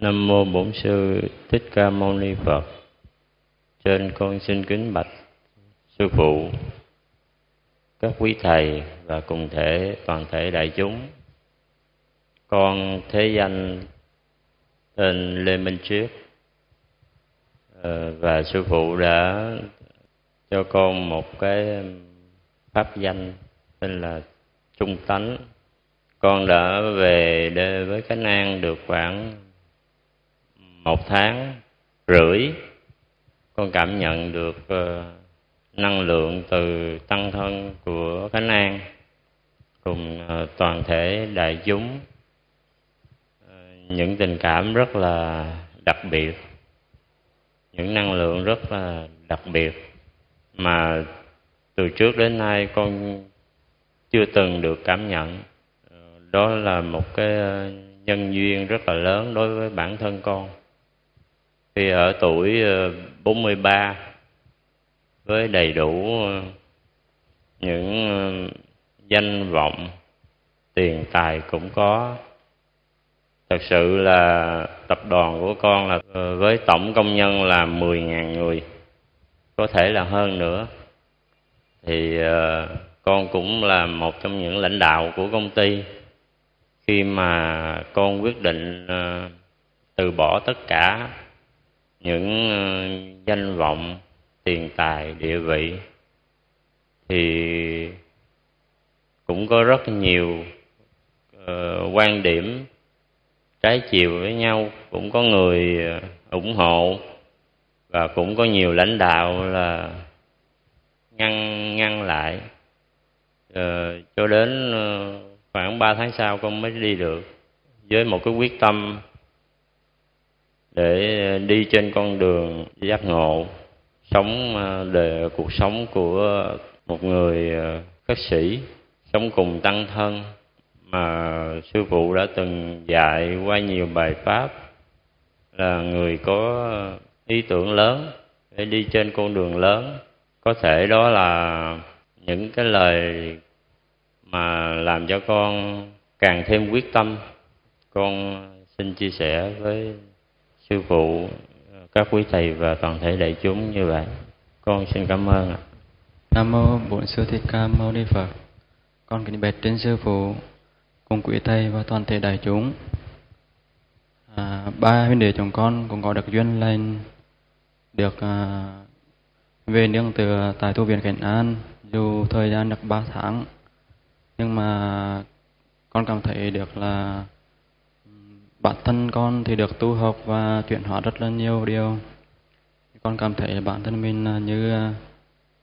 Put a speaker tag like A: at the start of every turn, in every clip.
A: Nam mô Bổn sư Thích Ca Mâu Ni Phật. Trên con xin kính bạch sư phụ, các quý thầy và cùng thể toàn thể đại chúng. Con thế danh tên Lê Minh Triết ờ, và sư phụ đã cho con một cái pháp danh tên là Trung Tánh. Con đã về đây với Khánh An được khoảng một tháng rưỡi, con cảm nhận được ờ, năng lượng từ tăng thân của khánh an cùng ờ, toàn thể đại chúng. Ờ, những tình cảm rất là đặc biệt, những năng lượng rất là đặc biệt mà từ trước đến nay con chưa từng được cảm nhận. Đó là một cái nhân duyên rất là lớn đối với bản thân con khi ở tuổi ờ, 43 với đầy đủ ờ, những ờ, danh vọng, tiền tài cũng có. Thật sự là tập đoàn của con là với tổng công nhân là 10.000 người, có thể là hơn nữa. Thì con cũng là một trong những lãnh đạo của công ty. Khi mà con quyết định từ bỏ tất cả những ờ, danh vọng tiền tài địa vị thì cũng có rất nhiều uh, quan điểm trái chiều với nhau. Cũng có người ờ, ủng hộ và cũng có nhiều lãnh đạo là ngăn ngăn lại. Uh, cho đến uh, khoảng 3 tháng sau con mới đi được với một cái quyết tâm để ờ, đi trên con đường giác ngộ, sống ờ, đời cuộc sống của một người ờ, khất sĩ, sống cùng tăng thân mà sư phụ đã từng dạy qua nhiều bài pháp, là người có ý tưởng lớn để đi trên con đường lớn. Có thể đó là những cái lời mà làm cho con càng thêm quyết tâm. Con xin chia sẻ với sư phụ các quý thầy và toàn thể đại chúng như vậy con xin cảm ơn ạ.
B: Nam mô bổn sư thích ca mâu ni phật. Con kính bạch trên sư phụ cùng quý thầy và toàn thể đại chúng. À, ba huynh đệ chúng con cũng có được duyên lên được à, về nương từ tại tu viện Cảnh An dù thời gian được ba tháng. Nhưng mà con cảm thấy được là bản thân con thì được tu học và chuyển hóa rất là nhiều điều. Con cảm thấy bản thân mình à, như à,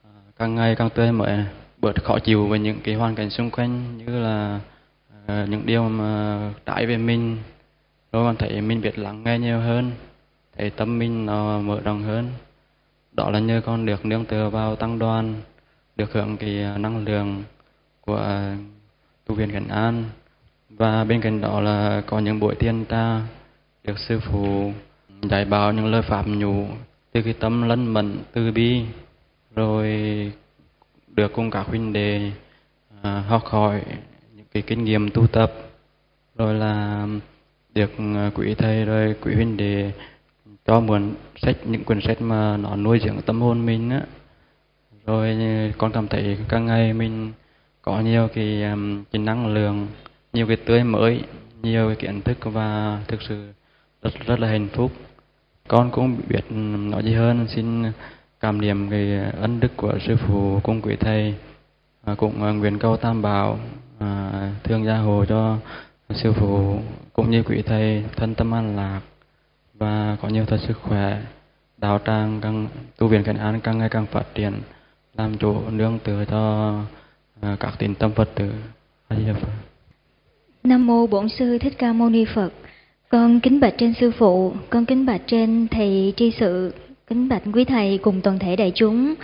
B: à, càng ngày càng tươi mới, bớt khó chịu với những cái hoàn cảnh xung quanh, như là những điều mà trái về mình. Rồi con thấy mình biết lắng nghe nhiều hơn, thấy tâm mình nó mở rộng hơn. Đó là nhờ con được nương tựa vào tăng đoàn, được hưởng cái năng lượng của tu viện Cảnh An và bên cạnh đó là có những buổi thiền ta được sư phụ dạy bảo những lời pháp nhủ từ cái tâm lân mẫn từ bi rồi được cùng các huynh đệ à, học hỏi những cái kinh nghiệm tu tập rồi là được à, quý thầy rồi quý huynh đệ cho mượn sách những quyển sách mà nó nuôi dưỡng tâm hồn mình á. Rồi con cảm thấy càng ngày mình có nhiều cái, um, cái năng lượng nhiều cái tươi mới nhiều cái kiến thức và thực sự rất rất là hạnh phúc. Con cũng biết nói gì hơn xin cảm niệm cái ân đức của sư phụ cùng quý thầy à, cũng à, nguyện cầu tam bảo à, thương gia hộ cho sư phụ cũng như quý thầy thân tâm an lạc và có nhiều thật sức khỏe đạo tràng càng tu viện cảnh an càng ngày càng phát triển làm chỗ nương tựa cho à, các tín tâm phật tử. A di đà phật.
C: Nam mô Bổn sư Thích Ca Mâu Ni Phật. Con kính bạch trên sư phụ, con kính bạch trên thầy tri sự, kính bạch quý thầy cùng toàn thể đại chúng.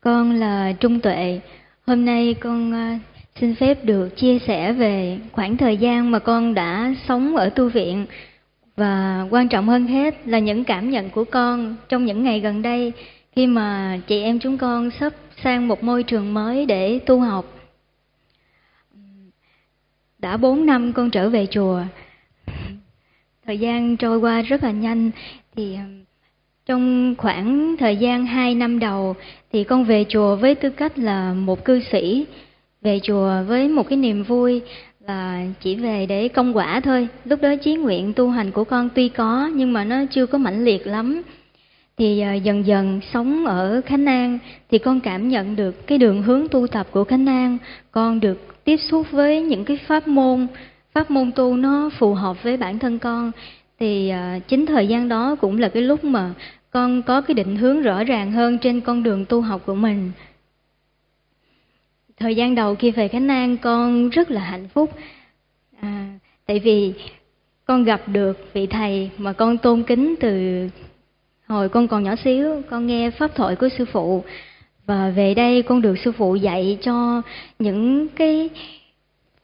C: Con là Trung Tuệ. Hôm nay con à, xin phép được chia sẻ về khoảng thời gian mà con đã sống ở tu viện và quan trọng hơn hết là những cảm nhận của con trong những ngày gần đây khi mà chị em chúng con sắp sang một môi trường mới để tu học đã bốn năm con trở về chùa thời gian trôi qua rất là nhanh thì trong khoảng thời gian 2 năm đầu thì con về chùa với tư cách là một cư sĩ, về chùa với một cái niềm vui là chỉ về để công quả thôi. Lúc đó chí nguyện tu hành của con tuy có nhưng mà nó chưa có mãnh liệt lắm. Thì ờ, dần dần sống ở Khánh An thì con cảm nhận được cái đường hướng tu tập của Khánh An, con được tiếp xúc với những cái pháp môn pháp môn tu nó phù hợp với bản thân con. Thì à, chính thời gian đó cũng là cái lúc mà con có cái định hướng rõ ràng hơn trên con đường tu học của mình. Thời gian đầu khi về khánh an con rất là hạnh phúc. À, tại vì con gặp được vị thầy mà con tôn kính từ hồi con còn nhỏ xíu. Con nghe pháp thoại của sư phụ và về đây con được sư phụ dạy cho những cái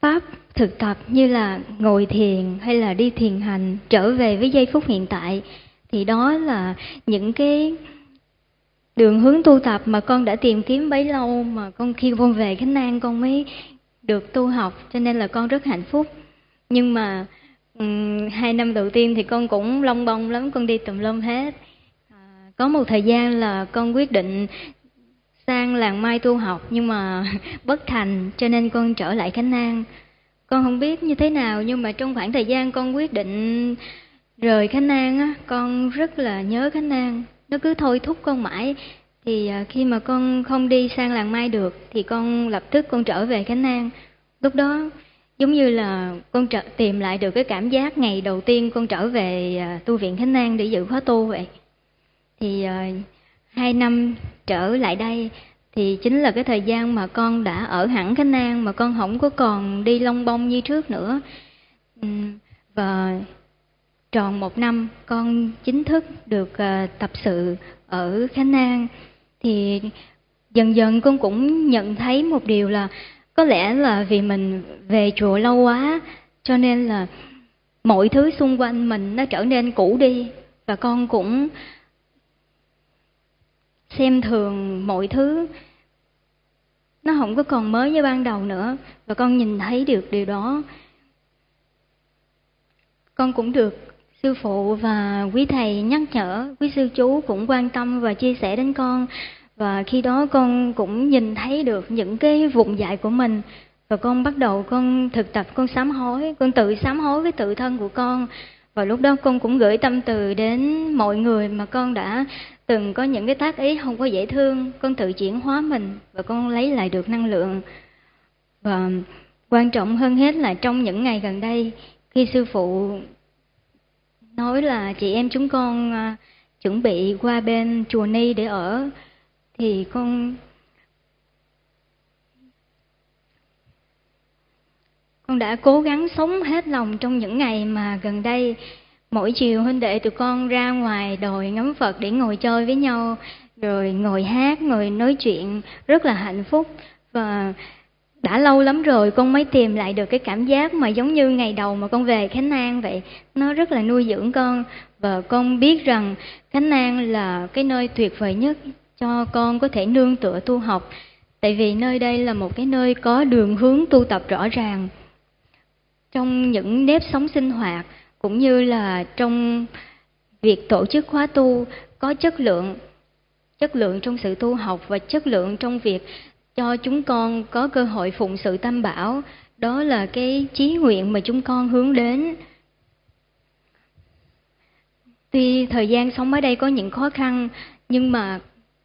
C: pháp thực tập như là ngồi thiền hay là đi thiền hành trở về với giây phút hiện tại. Thì đó là những cái đường hướng tu tập mà con đã tìm kiếm bấy lâu mà con khi con về khánh an con mới được tu học cho nên là con rất hạnh phúc. Nhưng mà um, hai năm đầu tiên thì con cũng long bông lắm con đi tùm lum hết. À, có một thời gian là con quyết định sang làng mai tu học nhưng mà bất thành cho nên con trở lại khánh an. Con không biết như thế nào nhưng mà trong khoảng thời gian con quyết định rời khánh an á con rất là nhớ khánh an. Nó cứ thôi thúc con mãi. Thì à, khi mà con không đi sang làng mai được thì con lập tức con trở về khánh an. Lúc đó giống như là con trở, tìm lại được cái cảm giác ngày đầu tiên con trở về à, tu viện khánh an để dự khóa tu vậy. Thì à, hai năm trở lại đây thì chính là cái thời gian mà con đã ở hẳn Khánh An mà con không có còn đi long bông như trước nữa. Ừ, và tròn một năm con chính thức được ờ, tập sự ở Khánh An thì dần dần con cũng nhận thấy một điều là có lẽ là vì mình về chùa lâu quá cho nên là mọi thứ xung quanh mình nó trở nên cũ đi và con cũng xem thường mọi thứ. Nó không có còn mới như ban đầu nữa, và con nhìn thấy được điều đó. Con cũng được sư phụ và quý thầy nhắc nhở, quý sư chú cũng quan tâm và chia sẻ đến con. Và khi đó con cũng nhìn thấy được những cái vùng dại của mình. Và con bắt đầu con thực tập, con sám hối, con tự sám hối với tự thân của con. Và lúc đó con cũng gửi tâm từ đến mọi người mà con đã từng có những cái tác ý không có dễ thương, con tự chuyển hóa mình và con lấy lại được năng lượng. Và quan trọng hơn hết là trong những ngày gần đây, khi sư phụ nói là chị em chúng con à, chuẩn bị qua bên chùa ni để ở, thì con con đã cố gắng sống hết lòng trong những ngày mà gần đây mỗi chiều huynh đệ tụi con ra ngoài đồi ngắm phật để ngồi chơi với nhau, rồi ngồi hát, ngồi nói chuyện. Rất là hạnh phúc. Và đã lâu lắm rồi con mới tìm lại được cái cảm giác mà giống như ngày đầu mà con về khánh an vậy. Nó rất là nuôi dưỡng con. Và con biết rằng khánh an là cái nơi tuyệt vời nhất cho con có thể nương tựa tu học. Tại vì nơi đây là một cái nơi có đường hướng tu tập rõ ràng. Trong những nếp sống sinh hoạt cũng như là trong việc tổ chức khóa tu, có chất lượng chất lượng trong sự tu học và chất lượng trong việc cho chúng con có cơ hội phụng sự tam bảo. Đó là cái chí nguyện mà chúng con hướng đến. Tuy thời gian sống ở đây có những khó khăn, nhưng mà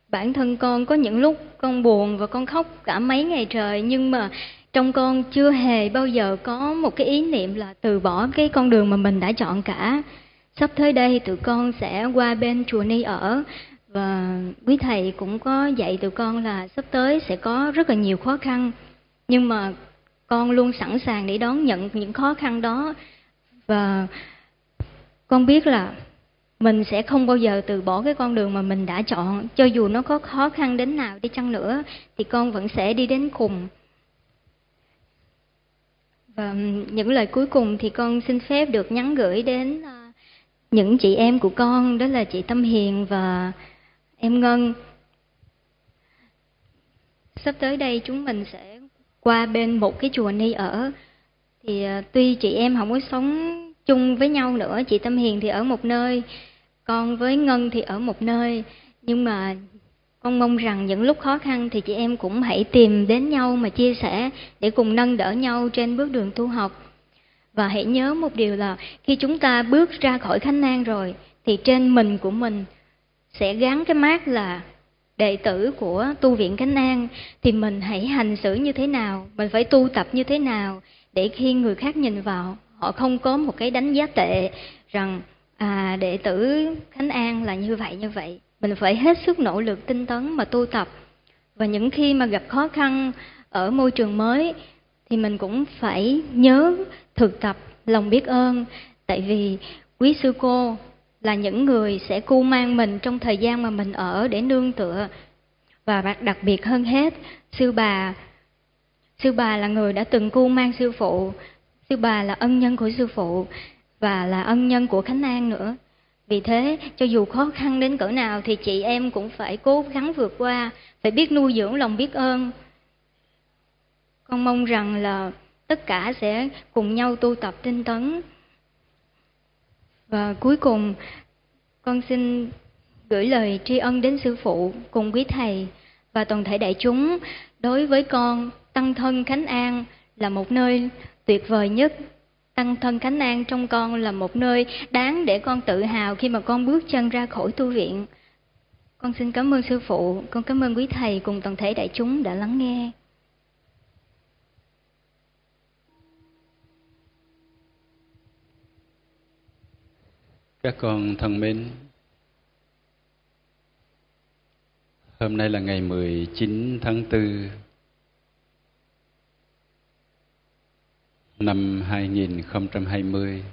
C: bản thân con có những lúc con buồn và con khóc cả mấy ngày trời, nhưng mà trong con chưa hề bao giờ có một cái ý niệm là từ bỏ cái con đường mà mình đã chọn cả. Sắp tới đây tụi con sẽ qua bên chùa ni ở. Và quý thầy cũng có dạy tụi con là sắp tới sẽ có rất là nhiều khó khăn. Nhưng mà con luôn sẵn sàng để đón nhận những khó khăn đó. Và con biết là mình sẽ không bao giờ từ bỏ cái con đường mà mình đã chọn. Cho dù nó có khó khăn đến nào đi chăng nữa, thì con vẫn sẽ đi đến cùng và những lời cuối cùng thì con xin phép được nhắn gửi đến ờ, những chị em của con, đó là chị Tâm Hiền và em Ngân. Sắp tới đây chúng mình sẽ qua bên một cái chùa ni ở. Thì ờ, tuy chị em không có sống chung với nhau nữa, chị tâm hiền thì ở một nơi, con với ngân thì ở một nơi nhưng mà con mong rằng những lúc khó khăn thì chị em cũng hãy tìm đến nhau mà chia sẻ để cùng nâng đỡ nhau trên bước đường tu học và hãy nhớ một điều là khi chúng ta bước ra khỏi khánh an rồi thì trên mình của mình sẽ gắn cái mát là đệ tử của tu viện Khánh An thì mình hãy hành xử như thế nào, mình phải tu tập như thế nào để khi người khác nhìn vào họ không có một cái đánh giá tệ rằng à, đệ tử Khánh An là như vậy như vậy. Mình phải hết sức nỗ lực tinh tấn mà tu tập. Và những khi mà gặp khó khăn ở môi trường mới, thì mình cũng phải nhớ thực tập lòng biết ơn. Tại vì quý sư cô là những người sẽ cu mang mình trong thời gian mà mình ở để nương tựa. Và đặc biệt hơn hết, sư bà sư bà là người đã từng cu mang sư phụ, sư bà là ân nhân của sư phụ và là ân nhân của khánh an nữa vì thế, cho dù khó khăn đến cỡ nào thì chị em cũng phải cố gắng vượt qua, phải biết nuôi dưỡng lòng biết ơn. Con mong rằng là tất cả sẽ cùng nhau tu tập tinh tấn. Và cuối cùng, con xin gửi lời tri ân đến sư phụ cùng quý thầy và toàn thể đại chúng. Đối với con, tăng thân khánh an là một nơi tuyệt vời nhất tăng thân khánh an trong con là một nơi đáng để con tự hào khi mà con bước chân ra khỏi tu viện. Con xin cảm ơn sư phụ con cảm ơn quý thầy cùng toàn thể đại chúng đã lắng nghe.
D: Các con thân mến, hôm nay là ngày 19 tháng 4 năm 2020.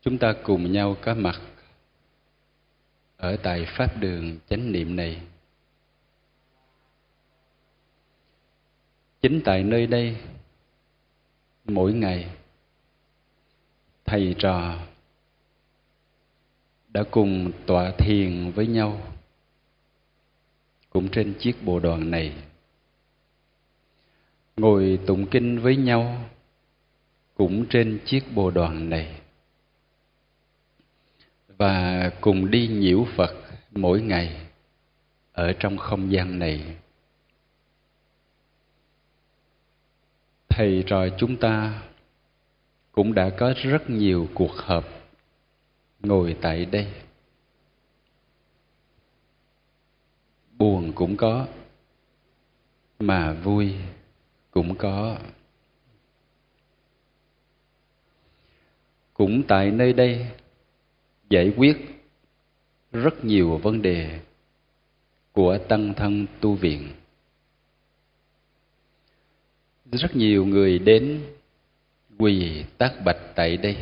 D: Chúng ta cùng nhau có mặt ở tại Pháp đường chánh niệm này. Chính tại nơi đây, mỗi ngày thầy trò đã cùng tọa thiền với nhau cũng trên chiếc bộ đoàn này ngồi tụng kinh với nhau cũng trên chiếc bồ đoàn này. Và cùng đi nhiễu phật mỗi ngày ở trong không gian này. Thầy trò chúng ta cũng đã có rất nhiều cuộc họp ngồi tại đây. Buồn cũng có, mà vui cũng có. Cũng tại nơi đây, giải quyết rất nhiều vấn đề của tăng thân tu viện. Rất nhiều người đến quỳ tác bạch tại đây,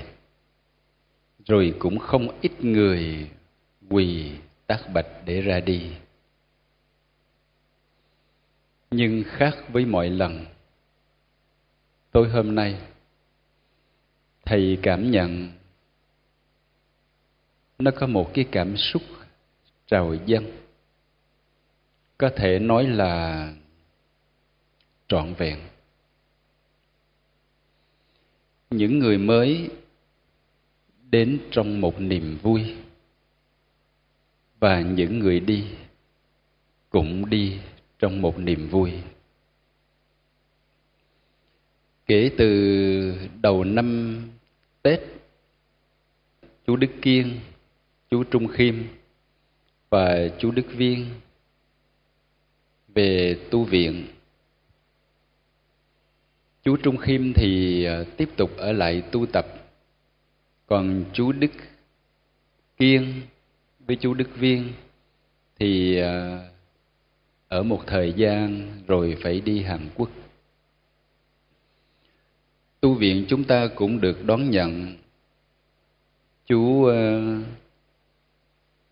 D: rồi cũng không ít người quỳ tác bạch để ra đi. Nhưng khác với mọi lần tôi hôm nay, thầy cảm nhận nó có một cái cảm xúc trào dâng. Có thể nói là trọn vẹn. Những người mới đến trong một niềm vui và những người đi cũng đi trong một niềm vui kể từ đầu năm tết, chú đức kiên, chú trung khiêm và chú đức viên về tu viện chú Trung Khiêm thì à, tiếp tục ở lại tu tập còn chú Đức Kiên với chú Đức Viên thì à, ở một thời gian rồi phải đi Hàn Quốc. Tu viện chúng ta cũng được đón nhận chú uh,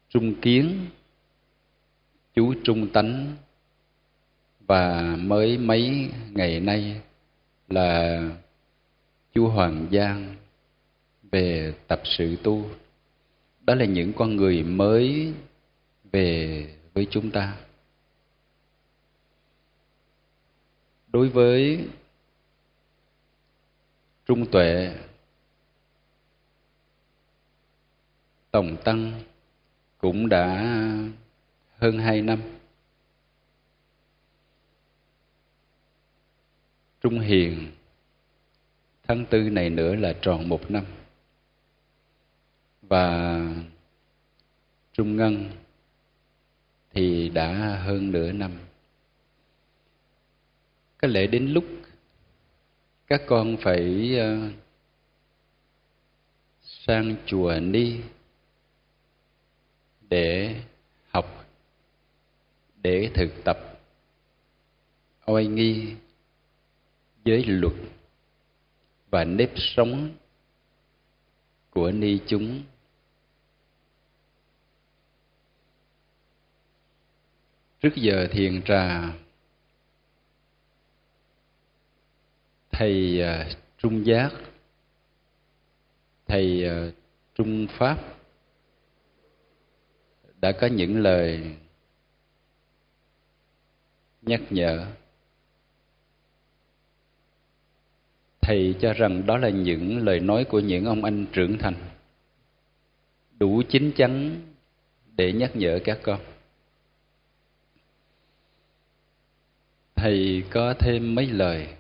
D: Trung Kiến, chú Trung Tánh và mới mấy ngày nay là chú Hoàng Giang về tập sự tu. Đó là những con người mới về với chúng ta. Đối với trung tuệ tổng tăng cũng đã hơn hai năm. Trung hiền, tháng tư này nữa là tròn một năm. Và trung ngân thì đã hơn nửa năm. Có lẽ đến lúc các con phải uh, sang chùa ni để học để thực tập oai nghi giới luật và nếp sống của ni chúng. Trước giờ thiền trà thầy uh, trung giác. Thầy uh, trung pháp đã có những lời nhắc nhở. Thầy cho rằng đó là những lời nói của những ông anh trưởng thành đủ chín chắn để nhắc nhở các con. Thầy có thêm mấy lời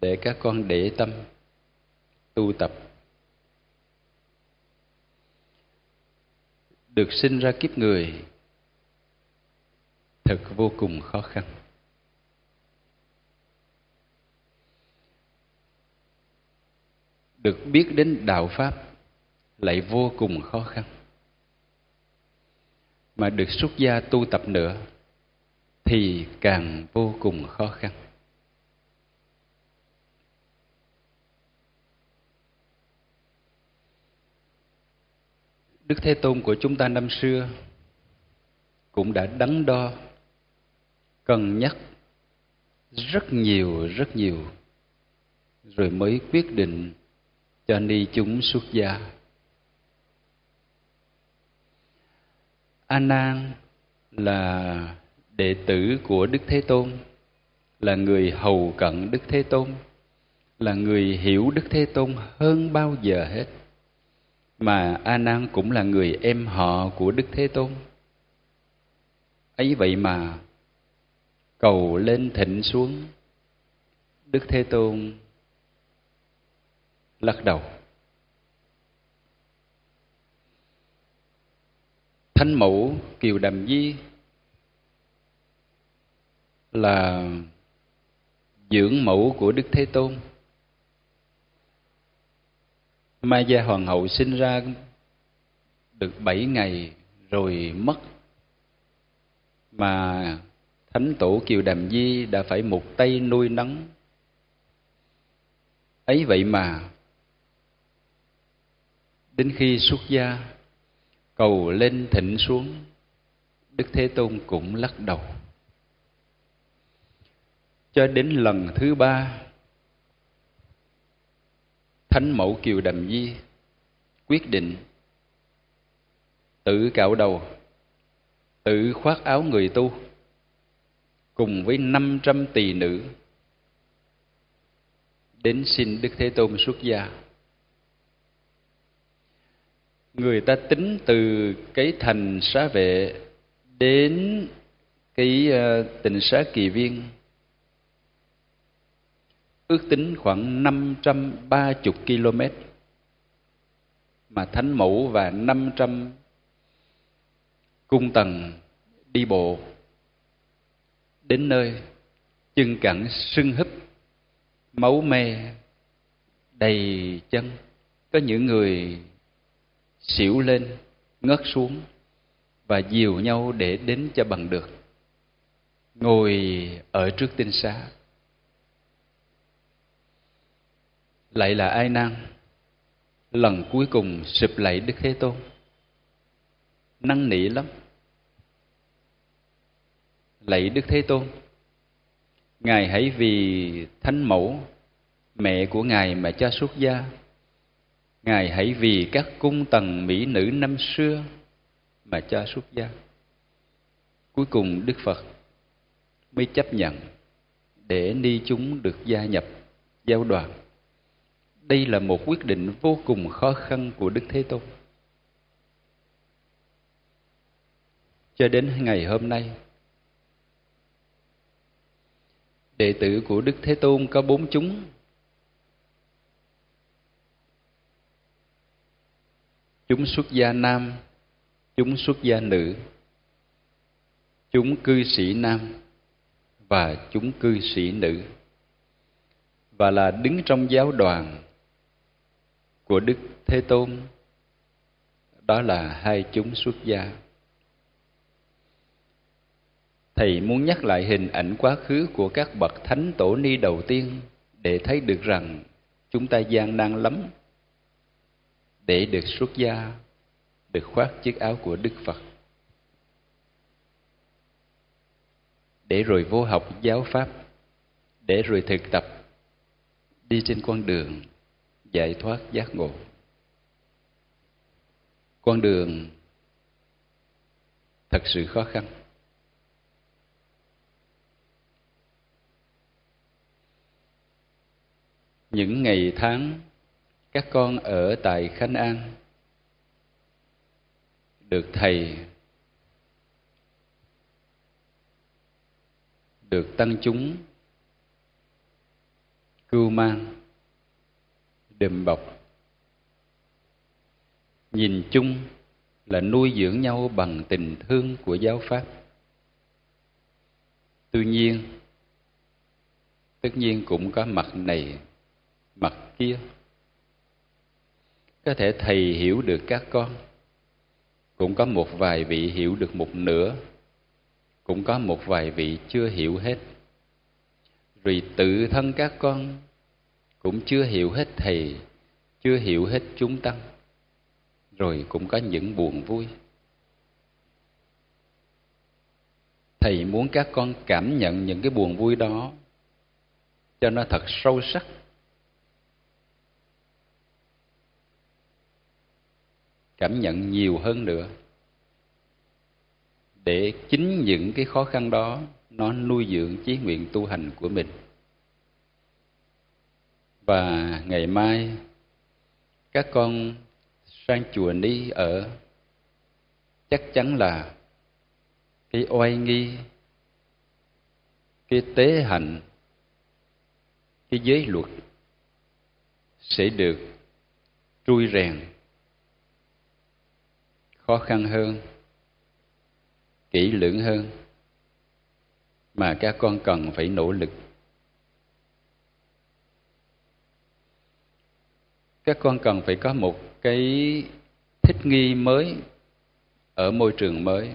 D: để các con để tâm, tu tập. Được sinh ra kiếp người, thật vô cùng khó khăn. Được biết đến đạo pháp lại vô cùng khó khăn. Mà được xuất gia tu tập nữa thì càng vô cùng khó khăn. Đức Thế Tôn của chúng ta năm xưa cũng đã đắn đo, cân nhắc rất nhiều, rất nhiều, rồi mới quyết định cho ni chúng xuất gia. A Nan là đệ tử của Đức Thế Tôn, là người hầu cận Đức Thế Tôn, là người hiểu Đức Thế Tôn hơn bao giờ hết mà a nan cũng là người em họ của đức thế tôn. Ấy vậy mà, cầu lên thịnh xuống, đức thế tôn lắc đầu. Thanh mẫu kiều đàm di là dưỡng mẫu của đức thế tôn. Mai Gia Hoàng hậu sinh ra được bảy ngày rồi mất mà Thánh tổ Kiều Đàm Di đã phải một tay nuôi nấng. Ấy vậy mà đến khi xuất gia, cầu lên thịnh xuống, Đức Thế Tôn cũng lắc đầu. Cho đến lần thứ ba Thánh mẫu Kiều Đầm Di quyết định tự cạo đầu, tự khoác áo người tu, cùng với năm trăm tỳ nữ đến xin Đức Thế Tôn xuất gia. Người ta tính từ cái thành xá vệ đến cái ờ, tình xá kỳ viên ước tính khoảng 530 km. Mà Thánh Mẫu và 500 cung tầng đi bộ đến nơi chân cẳng sưng húp, máu me đầy chân. Có những người xỉu lên ngất xuống và dìu nhau để đến cho bằng được. Ngồi ở trước tinh xá. Lại là ai nan lần cuối cùng sụp lạy đức thế tôn. Năn nỉ lắm. Lạy đức thế tôn, ngài hãy vì thánh mẫu, mẹ của ngài mà cho xuất gia. Ngài hãy vì các cung tần mỹ nữ năm xưa mà cho xuất gia. Cuối cùng đức phật mới chấp nhận để ni chúng được gia nhập giáo đoàn đây là một quyết định vô cùng khó khăn của đức thế tôn. Cho đến ngày hôm nay, đệ tử của đức thế tôn có bốn chúng. Chúng xuất gia nam, chúng xuất gia nữ, chúng cư sĩ nam và chúng cư sĩ nữ. Và là đứng trong giáo đoàn của đức thế tôn. Đó là hai chúng xuất gia. Thầy muốn nhắc lại hình ảnh quá khứ của các bậc thánh tổ ni đầu tiên để thấy được rằng chúng ta gian nan lắm. Để được xuất gia, được khoác chiếc áo của đức phật. Để rồi vô học giáo pháp, để rồi thực tập, đi trên con đường giải thoát giác ngộ. Con đường thật sự khó khăn. Những ngày tháng các con ở tại khánh an được thầy, được tăng chúng cưu mang đùm bọc. Nhìn chung là nuôi dưỡng nhau bằng tình thương của giáo pháp. Tuy nhiên, tất nhiên cũng có mặt này, mặt kia. Có thể thầy hiểu được các con, cũng có một vài vị hiểu được một nửa, cũng có một vài vị chưa hiểu hết. Vì tự thân các con cũng chưa hiểu hết thầy, chưa hiểu hết chúng tăng. Rồi cũng có những buồn vui. Thầy muốn các con cảm nhận những cái buồn vui đó cho nó thật sâu sắc. Cảm nhận nhiều hơn nữa. Để chính những cái khó khăn đó nó nuôi dưỡng chí nguyện tu hành của mình và ngày mai, các con sang chùa ni ở. Chắc chắn là cái oai nghi, cái tế hạnh, cái giới luật sẽ được trui rèn. Khó khăn hơn, kỹ lưỡng hơn, mà các con cần phải nỗ lực. Các con cần phải có một cái thích nghi mới ở môi trường mới.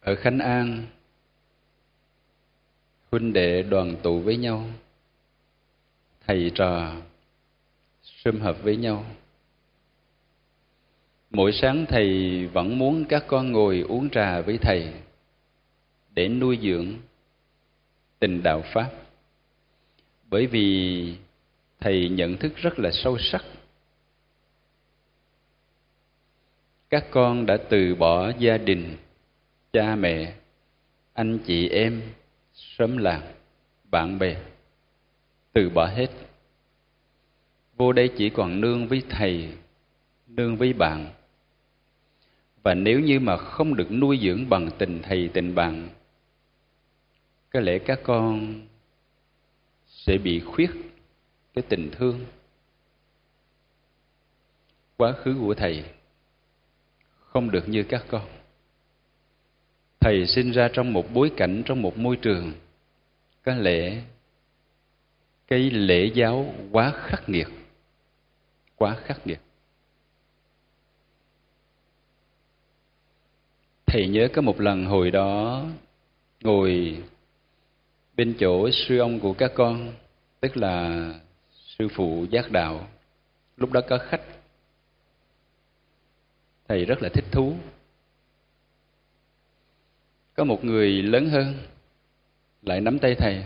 D: Ở khánh an, huynh đệ đoàn tụ với nhau, thầy trò sum hợp với nhau. Mỗi sáng thầy vẫn muốn các con ngồi uống trà với thầy để nuôi dưỡng tình đạo pháp. Bởi vì thầy nhận thức rất là sâu sắc. Các con đã từ bỏ gia đình, cha mẹ, anh chị em xóm làng, bạn bè, từ bỏ hết. Vô đây chỉ còn nương với thầy, nương với bạn. Và nếu như mà không được nuôi dưỡng bằng tình thầy, tình bạn có lẽ các con sẽ bị khuyết cái tình thương, quá khứ của thầy không được như các con. Thầy sinh ra trong một bối cảnh, trong một môi trường có lẽ cái lễ giáo quá khắc nghiệt, quá khắc nghiệt. Thầy nhớ có một lần hồi đó ngồi bên chỗ sư ông của các con tức là sư phụ giác đạo lúc đó có khách. Thầy rất là thích thú. Có một người lớn hơn lại nắm tay thầy.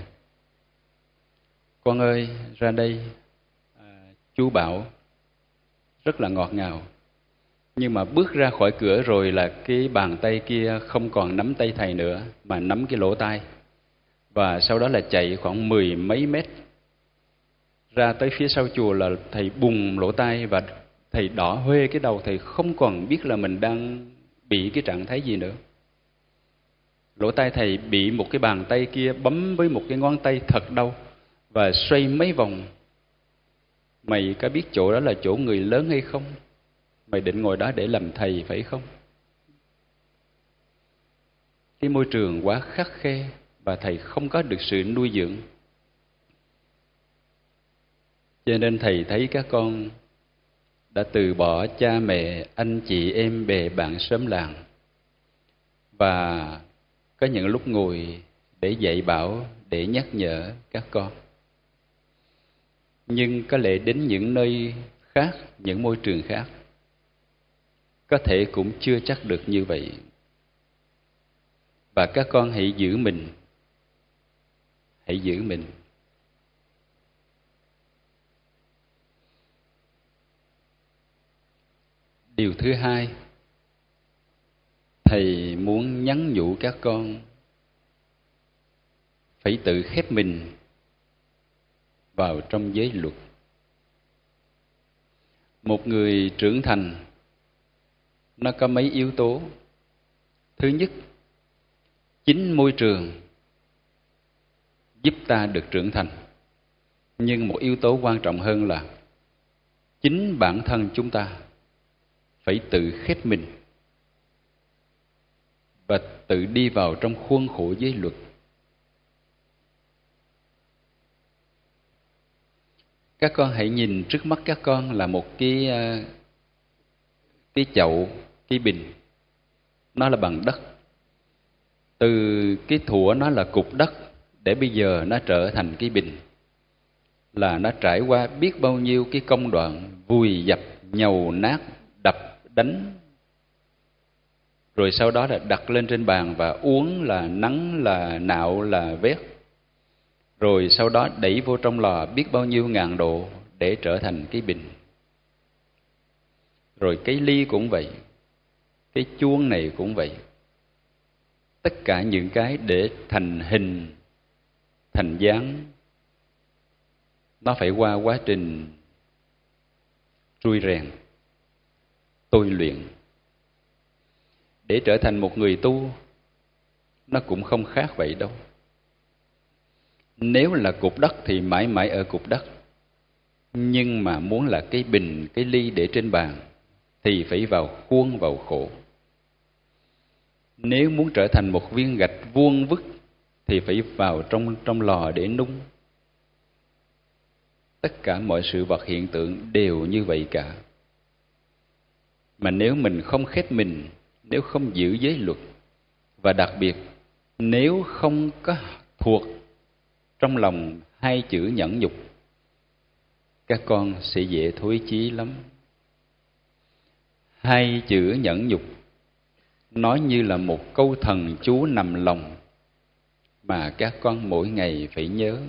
D: Con ơi ra đây. À, chú bảo rất là ngọt ngào. Nhưng mà bước ra khỏi cửa rồi là cái bàn tay kia không còn nắm tay thầy nữa mà nắm cái lỗ tai và sau đó là chạy khoảng mười mấy mét ra tới phía sau chùa là thầy bùng lỗ tai và thầy đỏ huê cái đầu, thầy không còn biết là mình đang bị cái trạng thái gì nữa. Lỗ tai thầy bị một cái bàn tay kia bấm với một cái ngón tay thật đau và xoay mấy vòng. Mày có biết chỗ đó là chỗ người lớn hay không? Mày định ngồi đó để làm thầy phải không? Cái môi trường quá khắc khe và thầy không có được sự nuôi dưỡng. Cho nên thầy thấy các con đã từ bỏ cha mẹ, anh chị em bè bạn sớm làng. Và có những lúc ngồi để dạy bảo, để nhắc nhở các con. Nhưng có lẽ đến những nơi khác, những môi trường khác, có thể cũng chưa chắc được như vậy. Và các con hãy giữ mình hãy giữ mình. Điều thứ hai, thầy muốn nhắn nhủ các con phải tự khép mình vào trong giới luật. Một người trưởng thành, nó có mấy yếu tố. Thứ nhất, chính môi trường giúp ta được trưởng thành. Nhưng một yếu tố quan trọng hơn là chính bản thân chúng ta phải tự khép mình và tự đi vào trong khuôn khổ giới luật. Các con hãy nhìn trước mắt các con là một cái ờ, cái chậu, cái bình. Nó là bằng đất. Từ cái thủa nó là cục đất để bây giờ nó trở thành cái bình, là nó trải qua biết bao nhiêu cái công đoạn vùi dập, nhầu nát, đập, đánh. Rồi sau đó là đặt lên trên bàn và uống là nắng, là nạo, là vét. Rồi sau đó đẩy vô trong lò biết bao nhiêu ngàn độ để trở thành cái bình. Rồi cái ly cũng vậy, cái chuông này cũng vậy. Tất cả những cái để thành hình thành dáng. Nó phải qua quá trình trui rèn, tôi luyện. Để trở thành một người tu, nó cũng không khác vậy đâu. Nếu là cục đất thì mãi mãi ở cục đất. Nhưng mà muốn là cái bình, cái ly để trên bàn thì phải vào khuôn vào khổ. Nếu muốn trở thành một viên gạch vuông vức thì phải vào trong trong lò để nung. Tất cả mọi sự vật hiện tượng đều như vậy cả. Mà nếu mình không khép mình, nếu không giữ giới luật, và đặc biệt, nếu không có thuộc trong lòng hai chữ nhẫn nhục, các con sẽ dễ thối chí lắm. Hai chữ nhẫn nhục, nói như là một câu thần chú nằm lòng mà các con mỗi ngày phải nhớ.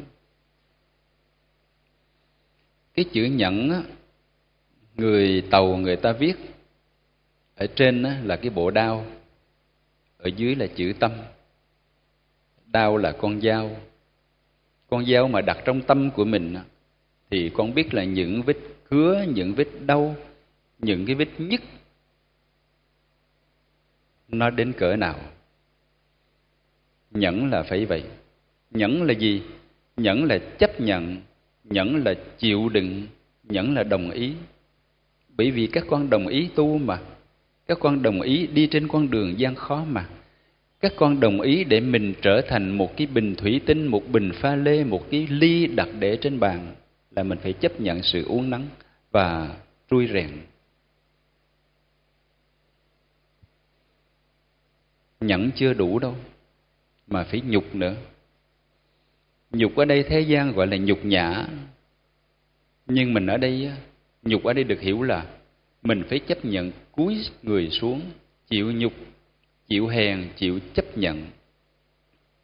D: Cái chữ nhẫn người tàu người ta viết ở trên là cái bộ đao, ở dưới là chữ tâm. Đao là con dao. Con dao mà đặt trong tâm của mình thì con biết là những vết cứa những vết đau, những cái vết nhức, nó đến cỡ nào nhẫn là phải vậy. Nhẫn là gì? Nhẫn là chấp nhận. Nhẫn là chịu đựng. Nhẫn là đồng ý. Bởi vì các con đồng ý tu mà. Các con đồng ý đi trên con đường gian khó mà. Các con đồng ý để mình trở thành một cái bình thủy tinh, một bình pha lê, một cái ly đặt để trên bàn là mình phải chấp nhận sự uống nắng và trui rèn. Nhẫn chưa đủ đâu mà phải nhục nữa. Nhục ở đây thế gian gọi là nhục nhã. Nhưng mình ở đây nhục ở đây được hiểu là mình phải chấp nhận cúi người xuống, chịu nhục, chịu hèn, chịu chấp nhận,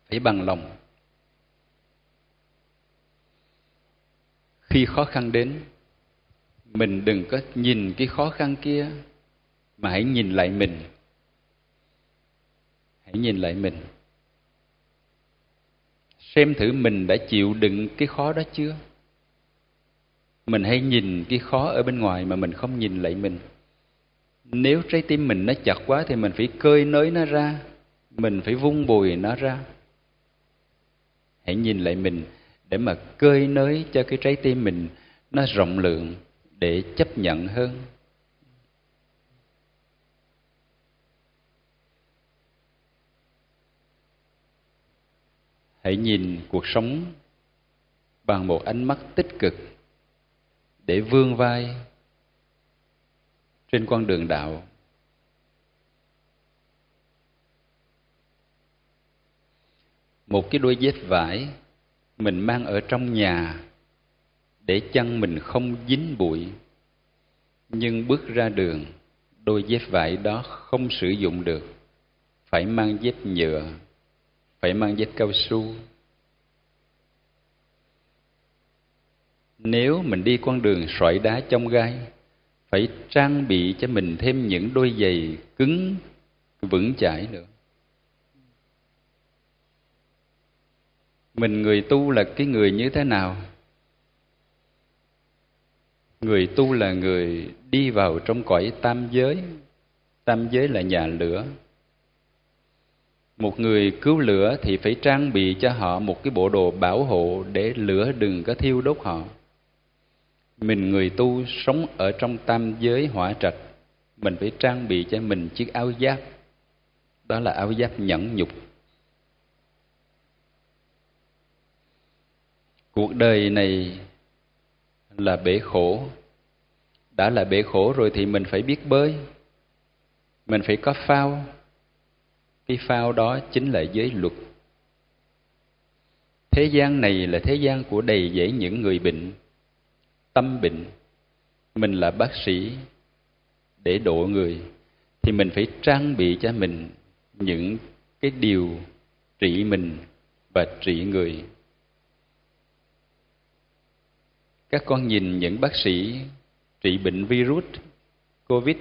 D: phải bằng lòng. Khi khó khăn đến, mình đừng có nhìn cái khó khăn kia, mà hãy nhìn lại mình. Hãy nhìn lại mình xem thử mình đã chịu đựng cái khó đó chưa? Mình hay nhìn cái khó ở bên ngoài mà mình không nhìn lại mình. Nếu trái tim mình nó chặt quá thì mình phải cơi nới nó ra, mình phải vung bùi nó ra. Hãy nhìn lại mình để mà cơi nới cho cái trái tim mình nó rộng lượng, để chấp nhận hơn. Hãy nhìn cuộc sống bằng một ánh mắt tích cực để vươn vai trên con đường đạo. Một cái đôi dép vải mình mang ở trong nhà để chân mình không dính bụi, nhưng bước ra đường, đôi dép vải đó không sử dụng được, phải mang dép nhựa phải mang dép cao su. Nếu mình đi con đường sỏi đá trong gai, phải trang bị cho mình thêm những đôi giày cứng, vững chãi nữa. Mình người tu là cái người như thế nào? Người tu là người đi vào trong cõi tam giới. Tam giới là nhà lửa một người cứu lửa thì phải trang bị cho họ một cái bộ đồ bảo hộ để lửa đừng có thiêu đốt họ. Mình người tu sống ở trong tam giới hỏa trạch, mình phải trang bị cho mình chiếc áo giáp. Đó là áo giáp nhẫn nhục. Cuộc đời này là bể khổ. Đã là bể khổ rồi thì mình phải biết bơi. Mình phải có phao cái phao đó chính là giới luật. Thế gian này là thế gian của đầy dẫy những người bệnh, tâm bệnh. Mình là bác sĩ để độ người, thì mình phải trang bị cho mình những cái điều trị mình và trị người. Các con nhìn những bác sĩ trị bệnh virus covid,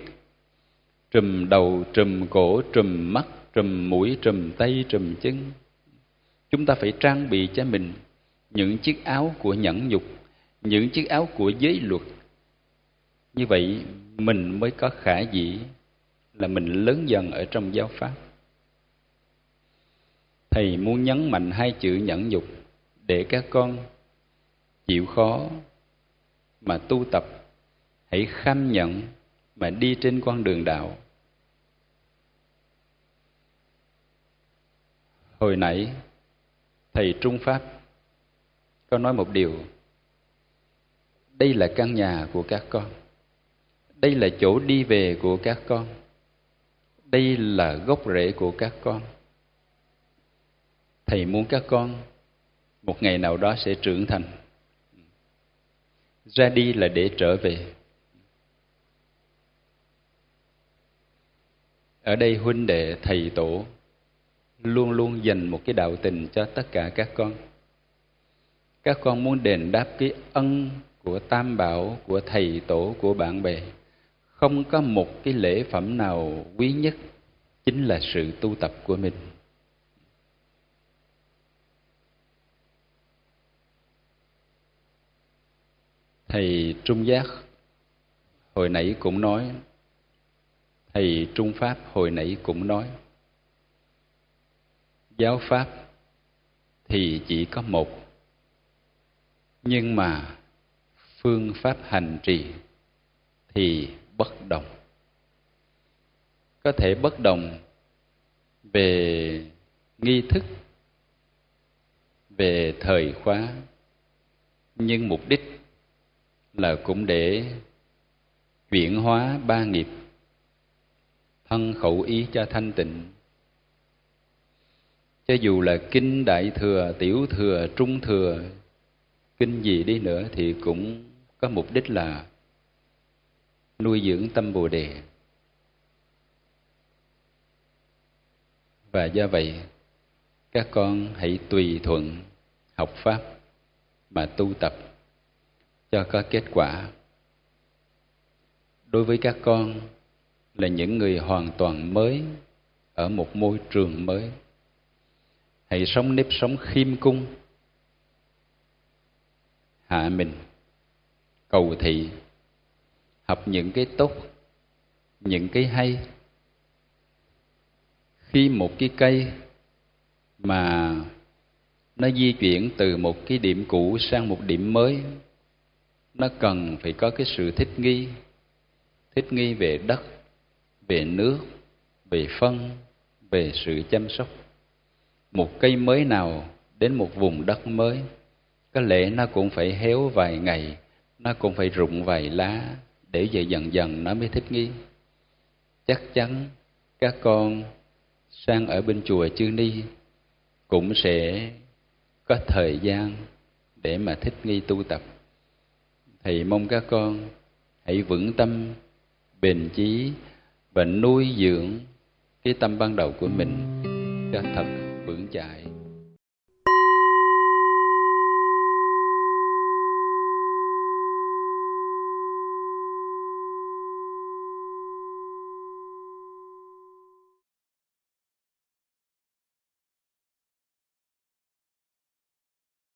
D: trùm đầu, trùm cổ, trùm mắt trùm mũi, trùm tay, trùm chân. Chúng ta phải trang bị cho mình những chiếc áo của nhẫn nhục, những chiếc áo của giới luật. Như vậy, mình mới có khả dĩ là mình lớn dần ở trong giáo pháp. Thầy muốn nhấn mạnh hai chữ nhẫn nhục để các con chịu khó mà tu tập, hãy kham nhận mà đi trên con đường đạo. Hồi nãy, thầy trung pháp có nói một điều. Đây là căn nhà của các con. Đây là chỗ đi về của các con. Đây là gốc rễ của các con. Thầy muốn các con một ngày nào đó sẽ trưởng thành. Ra đi là để trở về. Ở đây huynh đệ, thầy tổ luôn luôn dành một cái đạo tình cho tất cả các con. Các con muốn đền đáp cái ân của tam bảo, của thầy tổ, của bạn bè. Không có một cái lễ phẩm nào quý nhất, chính là sự tu tập của mình. Thầy trung giác hồi nãy cũng nói, thầy trung pháp hồi nãy cũng nói giáo pháp thì chỉ có một. Nhưng mà phương pháp hành trì thì bất đồng. Có thể bất đồng về nghi thức, về thời khóa, nhưng mục đích là cũng để chuyển hóa ba nghiệp, thân khẩu ý cho thanh tịnh cho dù là kinh đại thừa, tiểu thừa, trung thừa, kinh gì đi nữa thì cũng có mục đích là nuôi dưỡng tâm bồ đề. Và do vậy, các con hãy tùy thuận học pháp mà tu tập cho có kết quả. Đối với các con là những người hoàn toàn mới ở một môi trường mới hãy sống nếp sống khiêm cung. Hạ mình. Cầu thị. Học những cái tốt, những cái hay. Khi một cái cây mà nó di chuyển từ một cái điểm cũ sang một điểm mới, nó cần phải có cái sự thích nghi. Thích nghi về đất, về nước, về phân, về sự chăm sóc một cây mới nào đến một vùng đất mới, có lẽ nó cũng phải héo vài ngày, nó cũng phải rụng vài lá để vậy dần dần nó mới thích nghi. Chắc chắn các con sang ở bên chùa chư ni cũng sẽ có thời gian để mà thích nghi tu tập. Thầy mong các con hãy vững tâm, bền chí và nuôi dưỡng cái tâm ban đầu của mình cho thật chạy.